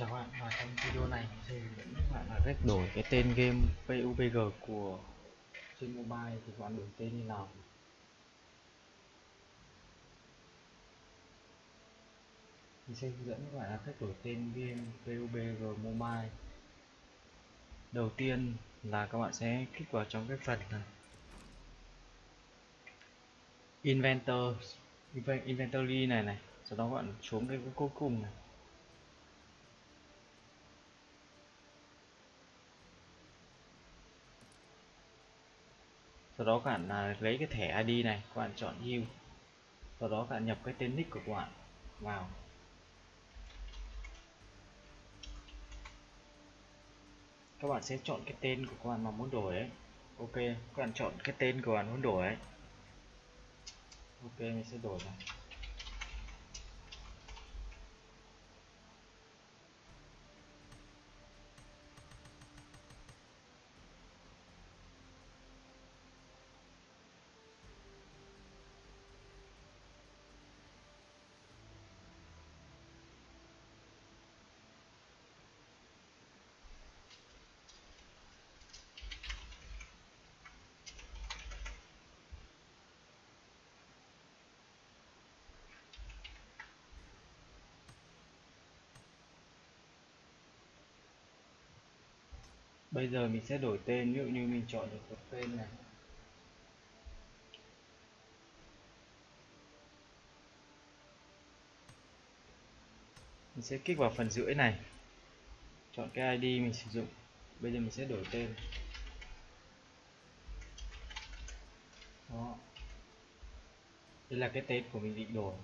Chào các bạn, và trong video này. Thì sẽ hướng dẫn các bạn là cách đổi cái tên game PUBG của trên mobile thì các bạn đổi tên như nào? Mình sẽ hướng dẫn các bạn là cách đổi tên game PUBG mobile. Đầu tiên là các bạn sẽ kích vào trong cái phần này Inventor Inventory này này. Sau đó các bạn xuống cái cuối cùng này. Sau đó các bạn là lấy cái thẻ ID này, các bạn chọn use sau đó các bạn nhập cái tên nick của các bạn vào. Các bạn sẽ chọn cái tên của các bạn mà muốn đổi ấy. Ok, các bạn chọn cái tên của bạn muốn đổi ấy. Ok, mình sẽ đổi này. Bây giờ mình sẽ đổi tên, ví dụ như mình chọn được một tên này. Mình sẽ kích vào phần rưỡi này. Chọn cái ID mình sử dụng. Bây giờ mình sẽ đổi tên. Đó. Đây là cái tên của mình định đổi.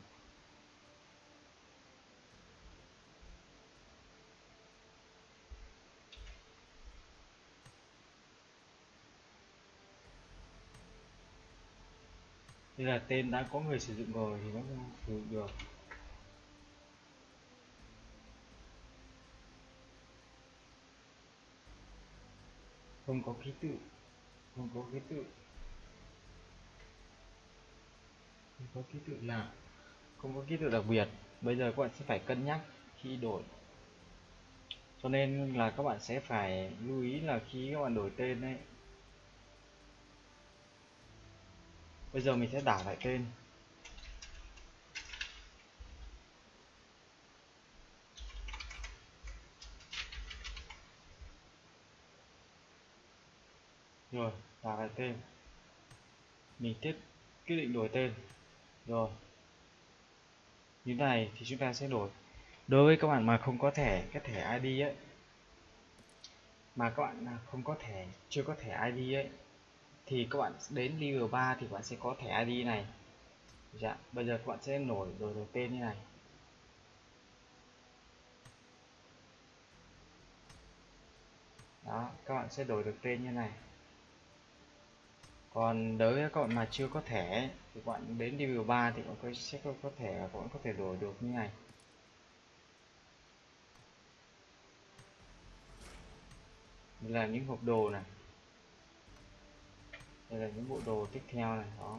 Đây là tên đã có người sử dụng rồi thì nó không sử dụng được. Không có ký tự, không có ký tự. Không có ký tự lạ không có ký tự đặc biệt. Bây giờ các bạn sẽ phải cân nhắc khi đổi. Cho nên là các bạn sẽ phải lưu ý là khi các bạn đổi tên ấy bây giờ mình sẽ đảo lại tên. Rồi, đảo lại tên. Mình tiếp quyết định đổi tên. Rồi. Như này thì chúng ta sẽ đổi. Đối với các bạn mà không có thẻ, cái thẻ ID ấy, mà các bạn không có thẻ, chưa có thẻ ID ấy thì các bạn đến level 3 thì các bạn sẽ có thẻ ID này. Dạ bây giờ các bạn sẽ nổi rồi đổi tên như này. Đó các bạn sẽ đổi được tên như này. Còn đối với các bạn mà chưa có thẻ thì các bạn đến level 3 thì các bạn sẽ có, có thẻ các bạn có thể đổi được như này. Là những hộp đồ này đây là những bộ đồ tiếp theo này đó.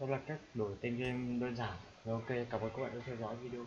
Đó là cách đổi tên game đơn giản. Rồi ok, cảm ơn các bạn đã theo dõi video.